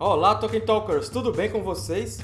Olá, Tolkien Talkers! Tudo bem com vocês?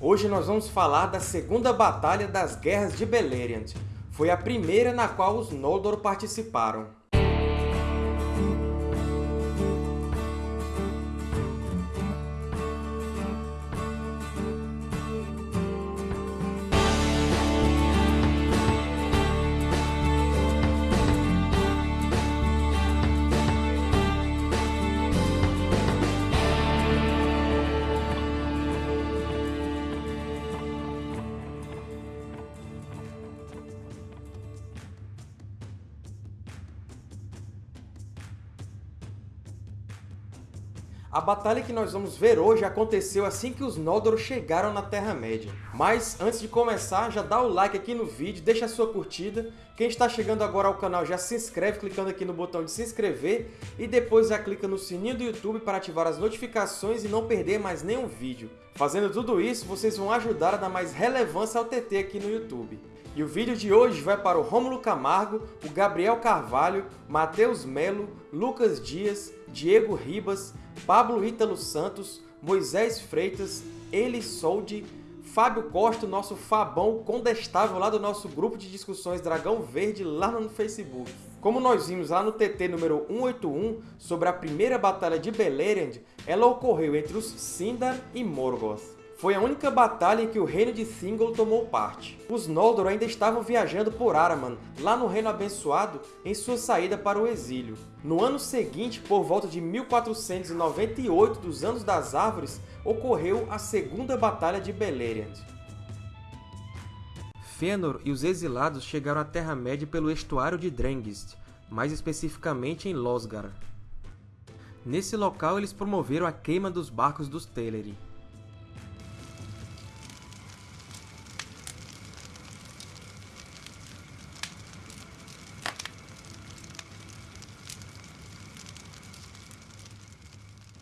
Hoje nós vamos falar da Segunda Batalha das Guerras de Beleriand. Foi a primeira na qual os Noldor participaram. A batalha que nós vamos ver hoje aconteceu assim que os Noldor chegaram na Terra-média. Mas, antes de começar, já dá o like aqui no vídeo, deixa a sua curtida. Quem está chegando agora ao canal já se inscreve clicando aqui no botão de se inscrever e depois já clica no sininho do YouTube para ativar as notificações e não perder mais nenhum vídeo. Fazendo tudo isso, vocês vão ajudar a dar mais relevância ao TT aqui no YouTube. E o vídeo de hoje vai para o Rômulo Camargo, o Gabriel Carvalho, Matheus Melo, Lucas Dias, Diego Ribas, Pablo Ítalo Santos, Moisés Freitas, Eli Soldi, Fábio Costa, nosso Fabão condestável lá do nosso grupo de discussões Dragão Verde lá no Facebook. Como nós vimos lá no TT número 181 sobre a primeira batalha de Beleriand, ela ocorreu entre os Sindar e Morgoth. Foi a única batalha em que o reino de Thingol tomou parte. Os Noldor ainda estavam viajando por Araman, lá no Reino Abençoado, em sua saída para o exílio. No ano seguinte, por volta de 1498 dos Anos das Árvores, ocorreu a Segunda Batalha de Beleriand. Fëanor e os exilados chegaram à Terra-média pelo estuário de Drengist, mais especificamente em Losgar. Nesse local, eles promoveram a queima dos barcos dos Teleri.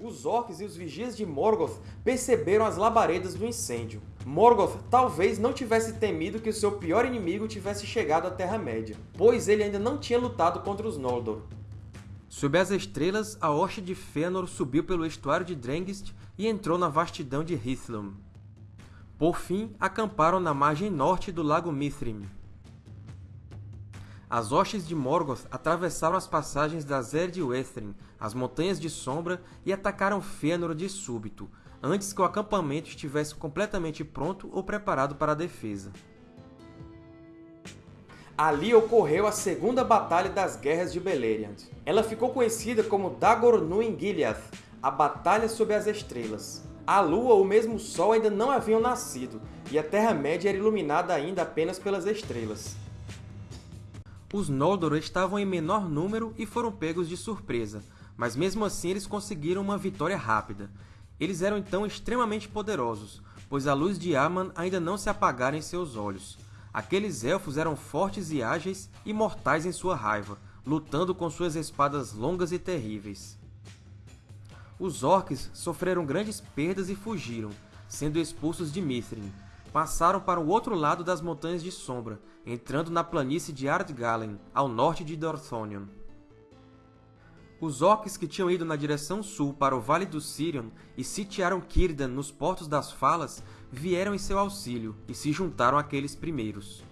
Os Orcs e os Vigias de Morgoth perceberam as labaredas do incêndio. Morgoth talvez não tivesse temido que o seu pior inimigo tivesse chegado à Terra-média, pois ele ainda não tinha lutado contra os Noldor. Sob as estrelas, a hoste de Fëanor subiu pelo estuário de Drengist e entrou na vastidão de Hithlum. Por fim, acamparam na margem norte do Lago Mithrim. As hostes de Morgoth atravessaram as passagens das Erd Uethrin, as Montanhas de Sombra, e atacaram Fëanor de súbito, antes que o acampamento estivesse completamente pronto ou preparado para a defesa. Ali ocorreu a Segunda Batalha das Guerras de Beleriand. Ela ficou conhecida como Dagor Nuin Gileath, a Batalha sob as Estrelas. A Lua ou mesmo o Sol ainda não haviam nascido, e a Terra-média era iluminada ainda apenas pelas estrelas. Os Noldor estavam em menor número e foram pegos de surpresa, mas mesmo assim eles conseguiram uma vitória rápida. Eles eram então extremamente poderosos, pois a luz de Aman ainda não se apagara em seus olhos. Aqueles Elfos eram fortes e ágeis e mortais em sua raiva, lutando com suas espadas longas e terríveis. Os Orcs sofreram grandes perdas e fugiram, sendo expulsos de Mithrin, passaram para o outro lado das Montanhas de Sombra, entrando na planície de Ardgalen, ao norte de Dorthonion. Os orcs que tinham ido na direção sul para o Vale do Sirion e sitiaram Círdan nos Portos das Falas vieram em seu auxílio e se juntaram àqueles primeiros.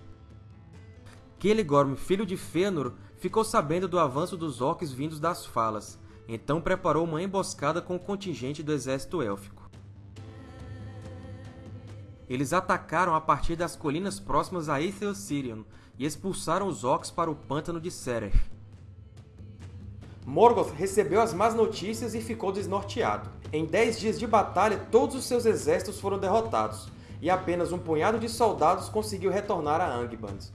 Celegorm, filho de Fëanor, ficou sabendo do avanço dos orcs vindos das Falas, então preparou uma emboscada com o contingente do exército élfico. Eles atacaram a partir das colinas próximas a Aethel-Sirion e expulsaram os Orcs para o pântano de Serech. Morgoth recebeu as más notícias e ficou desnorteado. Em dez dias de batalha, todos os seus exércitos foram derrotados, e apenas um punhado de soldados conseguiu retornar a Angband.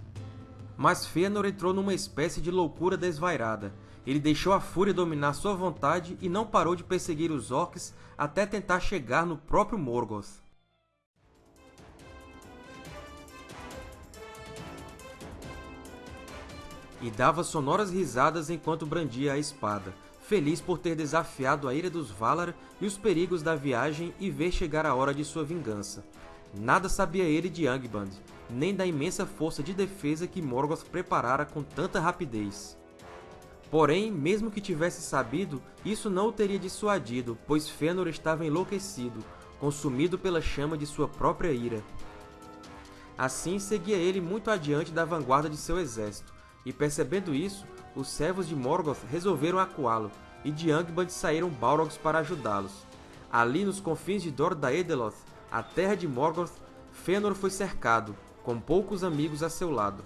Mas Fëanor entrou numa espécie de loucura desvairada. Ele deixou a fúria dominar sua vontade e não parou de perseguir os Orcs até tentar chegar no próprio Morgoth. E dava sonoras risadas enquanto brandia a espada, feliz por ter desafiado a ira dos Valar e os perigos da viagem e ver chegar a hora de sua vingança. Nada sabia ele de Angband, nem da imensa força de defesa que Morgoth preparara com tanta rapidez. Porém, mesmo que tivesse sabido, isso não o teria dissuadido, pois Fëanor estava enlouquecido, consumido pela chama de sua própria ira. Assim, seguia ele muito adiante da vanguarda de seu exército, e percebendo isso, os servos de Morgoth resolveram acuá-lo, e de Angband saíram Balrogs para ajudá-los. Ali, nos confins de Dor a terra de Morgoth, Fëanor foi cercado, com poucos amigos a seu lado.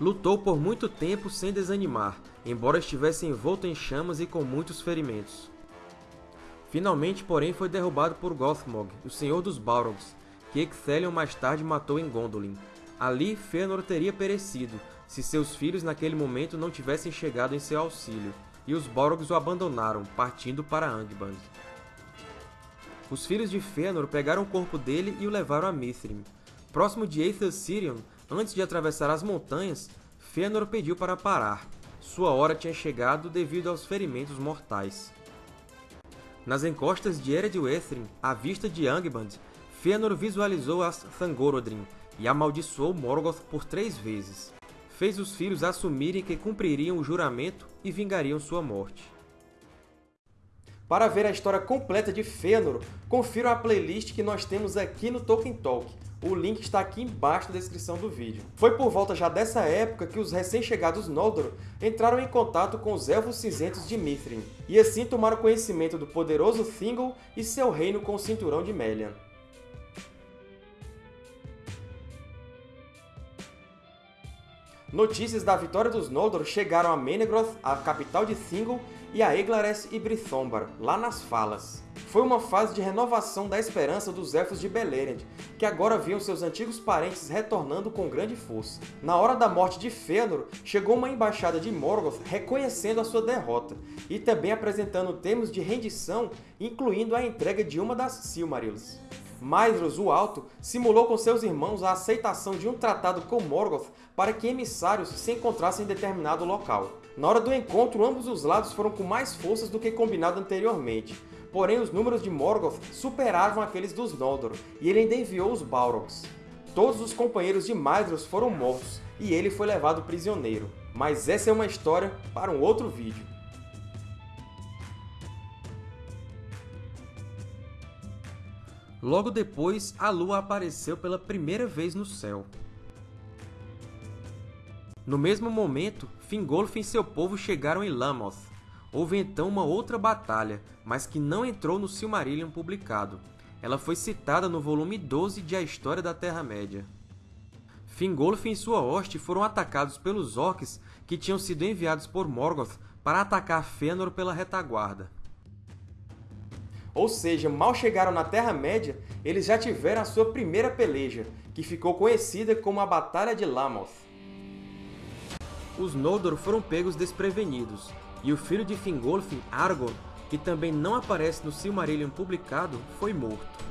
Lutou por muito tempo sem desanimar, embora estivesse envolto em chamas e com muitos ferimentos. Finalmente, porém, foi derrubado por Gothmog, o Senhor dos Balrogs, que Ecthelion mais tarde matou em Gondolin. Ali, Fëanor teria perecido, se seus filhos naquele momento não tivessem chegado em seu auxílio, e os Balrogs o abandonaram, partindo para Angband. Os filhos de Fëanor pegaram o corpo dele e o levaram a Mithrim. Próximo de Aethel Sirion, antes de atravessar as montanhas, Fëanor pediu para parar. Sua hora tinha chegado devido aos ferimentos mortais. Nas encostas de Ered Uethrin, à vista de Angband, Fëanor visualizou as Thangorodrim e amaldiçoou Morgoth por três vezes. Fez os filhos assumirem que cumpririam o juramento e vingariam sua morte. Para ver a história completa de Fëanor, confira a playlist que nós temos aqui no Tolkien Talk. O link está aqui embaixo na descrição do vídeo. Foi por volta já dessa época que os recém-chegados Noldor entraram em contato com os Elfos Cinzentos de Mithrin, e assim tomaram conhecimento do poderoso Thingol e seu reino com o Cinturão de Melian. Notícias da vitória dos Noldor chegaram a Menegroth, a capital de Thingol, e a Eglares e Brithombar, lá nas Falas. Foi uma fase de renovação da esperança dos Elfos de Beleriand, que agora viam seus antigos parentes retornando com grande força. Na hora da morte de Fëanor, chegou uma embaixada de Morgoth reconhecendo a sua derrota, e também apresentando termos de rendição, incluindo a entrega de uma das Silmarils. Maedhros o Alto simulou com seus irmãos a aceitação de um tratado com Morgoth para que emissários se encontrassem em determinado local. Na hora do encontro, ambos os lados foram com mais forças do que combinado anteriormente, porém os números de Morgoth superavam aqueles dos Noldor, e ele ainda enviou os Balrogs. Todos os companheiros de Maedhros foram mortos, e ele foi levado prisioneiro. Mas essa é uma história para um outro vídeo. Logo depois, a Lua apareceu pela primeira vez no céu. No mesmo momento, Fingolfin e seu povo chegaram em Lamoth. Houve então uma outra batalha, mas que não entrou no Silmarillion publicado. Ela foi citada no volume 12 de A História da Terra-média. Fingolfin e sua hoste foram atacados pelos Orcs que tinham sido enviados por Morgoth para atacar Fëanor pela retaguarda. Ou seja, mal chegaram na Terra-média, eles já tiveram a sua primeira peleja, que ficou conhecida como a Batalha de Lamoth. Os Noldor foram pegos desprevenidos, e o filho de Fingolfin, Aragorn, que também não aparece no Silmarillion publicado, foi morto.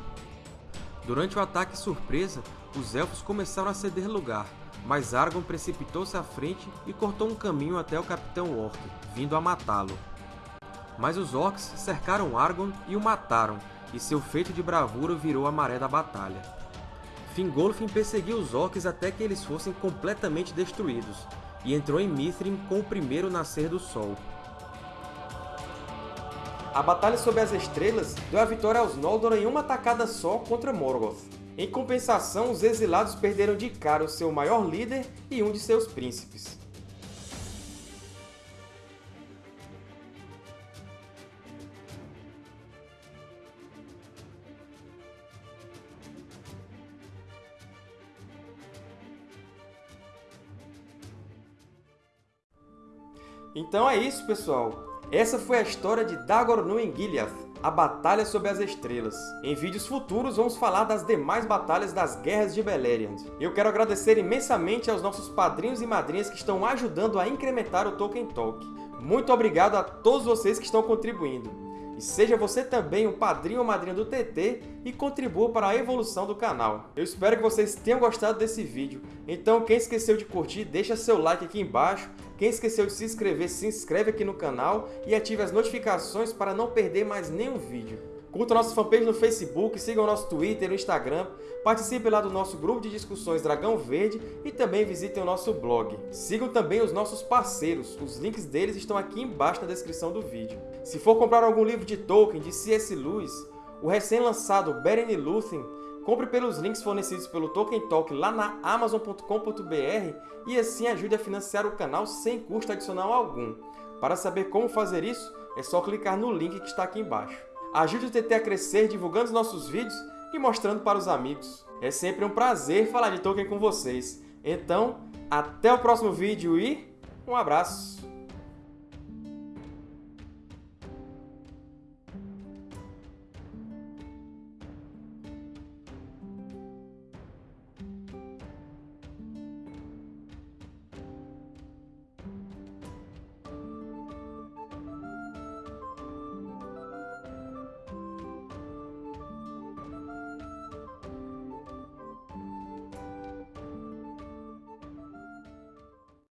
Durante o ataque surpresa, os Elfos começaram a ceder lugar, mas Aragorn precipitou-se à frente e cortou um caminho até o Capitão Orc, vindo a matá-lo. Mas os Orcs cercaram Aragorn e o mataram, e seu feito de bravura virou a maré da batalha. Fingolfin perseguiu os Orcs até que eles fossem completamente destruídos, e entrou em Mithrin com o primeiro nascer do sol. A Batalha sob as Estrelas deu a vitória aos Noldor em uma tacada só contra Morgoth. Em compensação, os exilados perderam de cara o seu maior líder e um de seus príncipes. Então é isso, pessoal! Essa foi a história de Dagor Nuengiliath, a Batalha sob as Estrelas. Em vídeos futuros vamos falar das demais batalhas das Guerras de Beleriand. Eu quero agradecer imensamente aos nossos padrinhos e madrinhas que estão ajudando a incrementar o Tolkien Talk. Muito obrigado a todos vocês que estão contribuindo. E seja você também um padrinho ou madrinha do TT e contribua para a evolução do canal. Eu espero que vocês tenham gostado desse vídeo. Então, quem esqueceu de curtir, deixa seu like aqui embaixo. Quem esqueceu de se inscrever, se inscreve aqui no canal e ative as notificações para não perder mais nenhum vídeo. Curta nossa fanpage no Facebook, sigam o nosso Twitter e no Instagram, participem lá do nosso grupo de discussões Dragão Verde e também visitem o nosso blog. Sigam também os nossos parceiros, os links deles estão aqui embaixo na descrição do vídeo. Se for comprar algum livro de Tolkien, de C.S. Lewis, o recém-lançado Beren e Lúthien, compre pelos links fornecidos pelo Tolkien Talk lá na Amazon.com.br e assim ajude a financiar o canal sem custo adicional algum. Para saber como fazer isso, é só clicar no link que está aqui embaixo. Ajude o TT a crescer divulgando os nossos vídeos e mostrando para os amigos. É sempre um prazer falar de Tolkien com vocês. Então, até o próximo vídeo e um abraço!